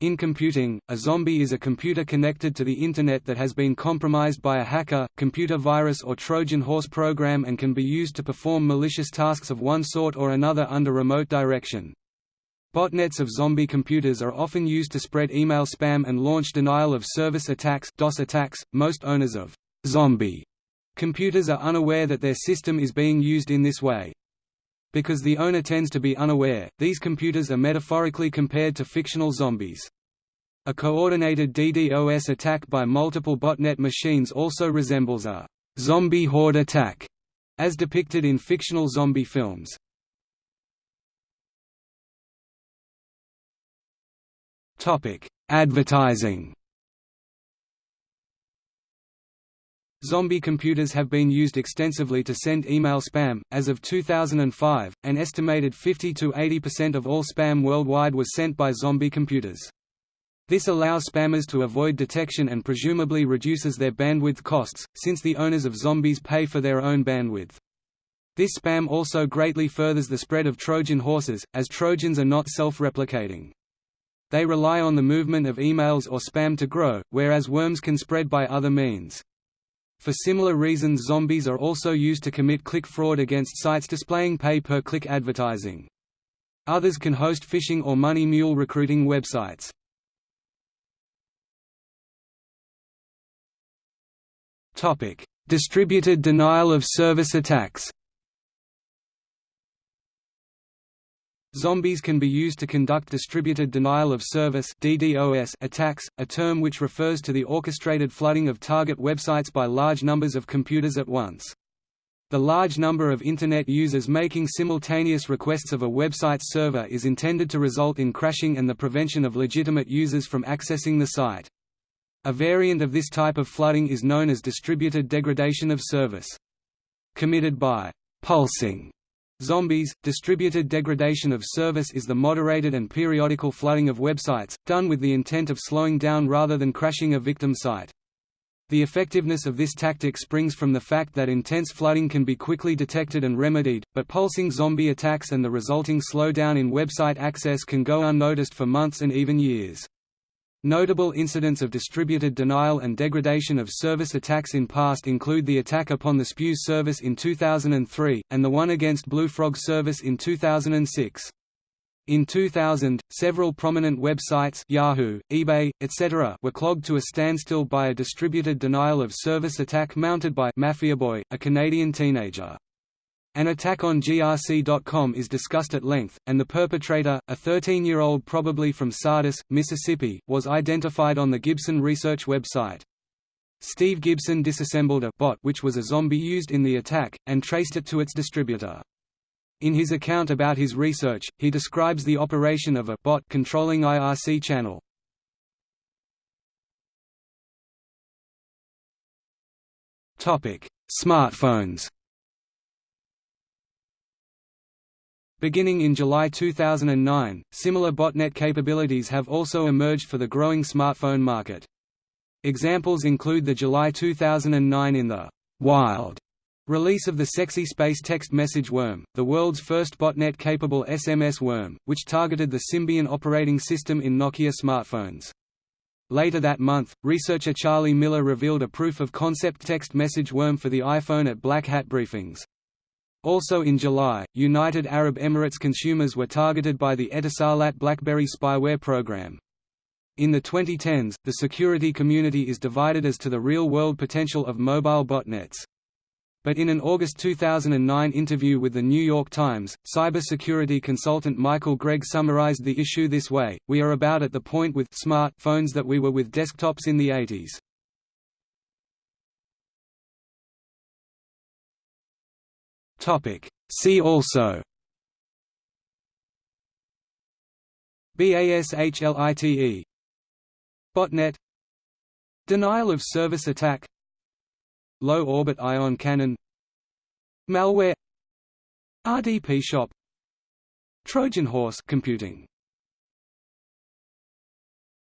In computing, a zombie is a computer connected to the Internet that has been compromised by a hacker, computer virus or Trojan horse program and can be used to perform malicious tasks of one sort or another under remote direction. Botnets of zombie computers are often used to spread email spam and launch denial-of-service attacks DOS attacks. .Most owners of «zombie» computers are unaware that their system is being used in this way. Because the owner tends to be unaware, these computers are metaphorically compared to fictional zombies. A coordinated DDoS attack by multiple botnet machines also resembles a «zombie horde attack», as depicted in fictional zombie films. Advertising Zombie computers have been used extensively to send email spam. As of 2005, an estimated 50 to 80% of all spam worldwide was sent by zombie computers. This allows spammers to avoid detection and presumably reduces their bandwidth costs, since the owners of zombies pay for their own bandwidth. This spam also greatly furthers the spread of Trojan horses, as Trojans are not self-replicating. They rely on the movement of emails or spam to grow, whereas worms can spread by other means. For similar reasons zombies are also used to commit click fraud against sites displaying pay-per-click advertising. Others can host phishing or money mule recruiting websites. Distributed denial of service attacks Zombies can be used to conduct distributed denial of service (DDoS) attacks, a term which refers to the orchestrated flooding of target websites by large numbers of computers at once. The large number of Internet users making simultaneous requests of a website's server is intended to result in crashing and the prevention of legitimate users from accessing the site. A variant of this type of flooding is known as distributed degradation of service. Committed by pulsing Zombies, distributed degradation of service is the moderated and periodical flooding of websites, done with the intent of slowing down rather than crashing a victim site. The effectiveness of this tactic springs from the fact that intense flooding can be quickly detected and remedied, but pulsing zombie attacks and the resulting slowdown in website access can go unnoticed for months and even years. Notable incidents of distributed denial and degradation of service attacks in past include the attack upon the Spews service in 2003, and the one against Blue Frog service in 2006. In 2000, several prominent websites Yahoo, eBay, etc. were clogged to a standstill by a distributed denial of service attack mounted by Mafia Boy, a Canadian teenager. An attack on grc.com is discussed at length, and the perpetrator, a 13-year-old probably from Sardis, Mississippi, was identified on the Gibson Research website. Steve Gibson disassembled a bot which was a zombie used in the attack, and traced it to its distributor. In his account about his research, he describes the operation of a bot controlling IRC channel. Smartphones Beginning in July 2009, similar botnet capabilities have also emerged for the growing smartphone market. Examples include the July 2009 in the wild release of the Sexy Space Text Message Worm, the world's first botnet-capable SMS worm, which targeted the Symbian operating system in Nokia smartphones. Later that month, researcher Charlie Miller revealed a proof-of-concept text message worm for the iPhone at Black Hat briefings. Also in July, United Arab Emirates consumers were targeted by the Etisalat BlackBerry spyware program. In the 2010s, the security community is divided as to the real-world potential of mobile botnets. But in an August 2009 interview with The New York Times, cybersecurity consultant Michael Gregg summarized the issue this way, we are about at the point with smart phones that we were with desktops in the 80s. Topic. See also BASHLITE Botnet. Denial of service attack. Low orbit ion cannon. Malware. RDP shop. Trojan horse computing